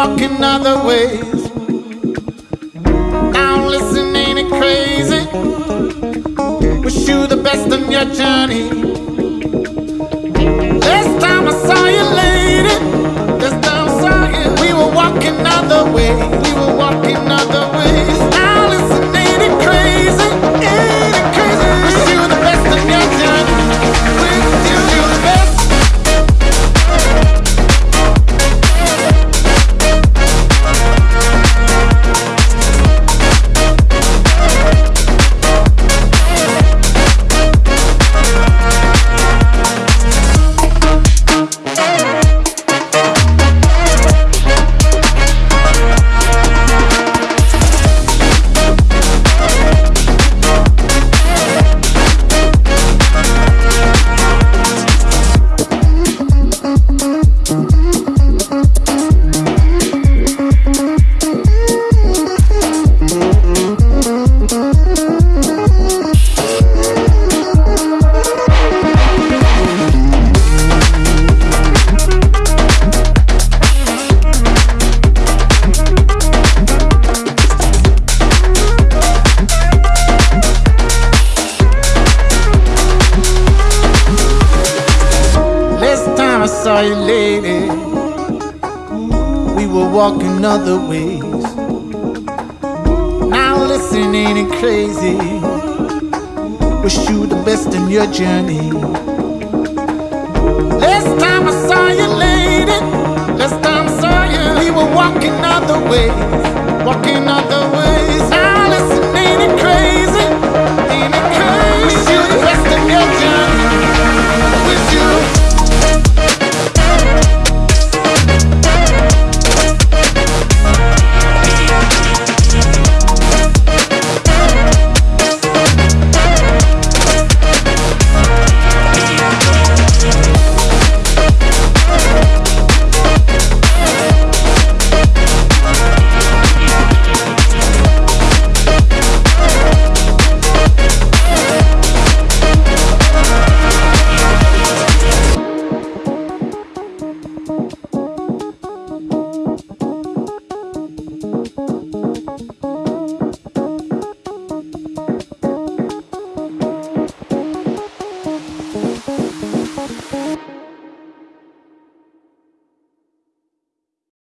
walking other ways. Now listen, ain't it crazy? Wish you the best on your journey. Last time I saw you, lady, last time I saw you, we were walking other ways. We were walking other ways. You, lady, we were walking other ways. Now listen, ain't it crazy? Wish you the best in your journey. Last time I saw you, lady, last time I saw you, we were walking other ways, walking other ways.